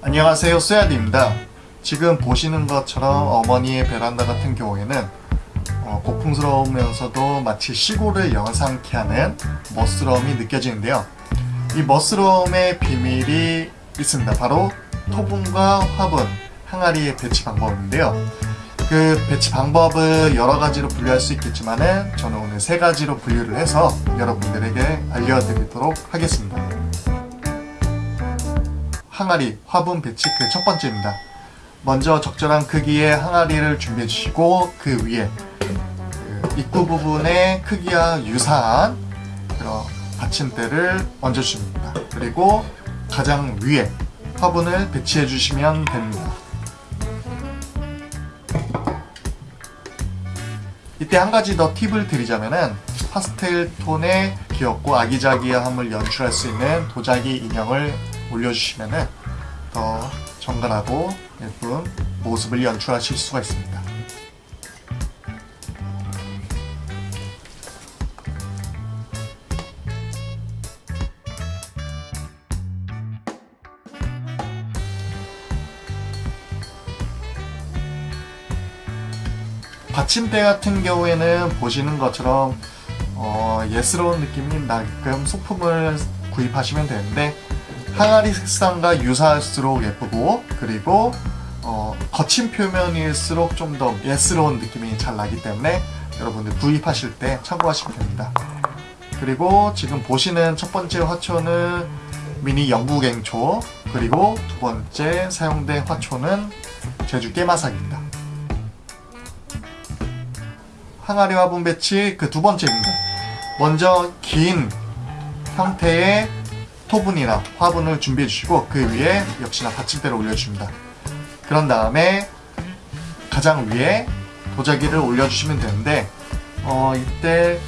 안녕하세요 쏘야디입니다. 지금 보시는 것처럼 어머니의 베란다 같은 경우에는 어, 고풍스러우면서도 마치 시골을 영상케 하는 멋스러움이 느껴지는데요. 이 멋스러움의 비밀이 있습니다. 바로 토분과 화분, 항아리의 배치 방법인데요. 그 배치 방법을 여러 가지로 분류할 수 있겠지만 은 저는 오늘 세 가지로 분류를 해서 여러분들에게 알려드리도록 하겠습니다 항아리, 화분 배치 그 첫 번째입니다. 먼저 적절한 크기의 항아리를 준비해 주시고 그 위에 그 입구 부분의 크기와 유사한 그런 받침대를 얹어 주십니다. 그리고 가장 위에 화분을 배치해 주시면 됩니다. 이때 한 가지 더 팁을 드리자면은 파스텔 톤의 귀엽고 아기자기함을 연출할 수 있는 도자기 인형을 올려주시면 더 정갈하고 예쁜 모습을 연출하실 수가 있습니다. 받침대 같은 경우에는 보시는 것처럼 어, 예스러운 느낌이 나게끔 소품을 구입하시면 되는데 항아리 색상과 유사할수록 예쁘고 그리고 어, 거친 표면일수록 좀 더 예스러운 느낌이 잘 나기 때문에 여러분들 구입하실 때 참고하시면 됩니다. 그리고 지금 보시는 첫 번째 화초는 미니 영국앵초 그리고 두 번째 사용된 화초는 제주 깨마삭입니다. 항아리 화분 배치 그 두 번째입니다. 먼저 긴 형태의 토분이나 화분을 준비해 주시고 그 위에 역시나 받침대를 올려줍니다. 그런 다음에 가장 위에 도자기를 올려주시면 되는데 어, 이때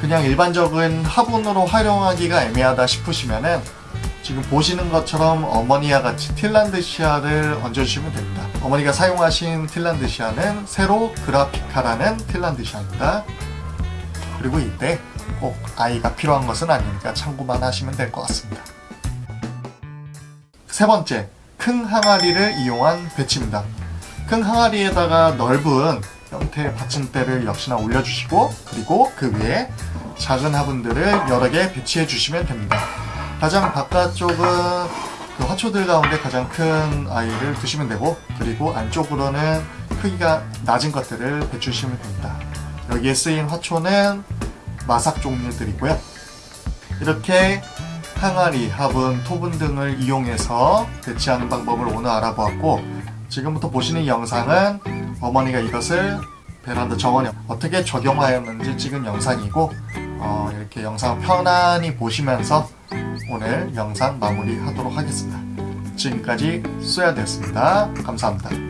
그냥 일반적인 화분으로 활용하기가 애매하다 싶으시면은 지금 보시는 것처럼 어머니와 같이 틸란드시아를 얹어주시면 됩니다. 어머니가 사용하신 틸란드시아는 세로 그라피카라는 틸란드시아입니다. 그리고 이때 꼭 아이가 필요한 것은 아니니까 참고만 하시면 될 것 같습니다. 세 번째, 큰 항아리를 이용한 배치입니다. 큰 항아리에다가 넓은 형태의 받침대를 역시나 올려주시고 그리고 그 위에 작은 화분들을 여러 개 배치해 주시면 됩니다. 가장 바깥쪽은 그 화초들 가운데 가장 큰 아이를 두시면 되고 그리고 안쪽으로는 크기가 낮은 것들을 배치시면 됩니다. 여기에 쓰인 화초는 마삭 종류들이고요. 이렇게 항아리, 화분, 토분 등을 이용해서 배치하는 방법을 오늘 알아보았고 지금부터 보시는 영상은 어머니가 이것을 베란다 정원에 어떻게 적용하였는지 찍은 영상이고 어, 이렇게 영상 편안히 보시면서 오늘 영상 마무리하도록 하겠습니다. 지금까지 쏘야되었습니다. 감사합니다.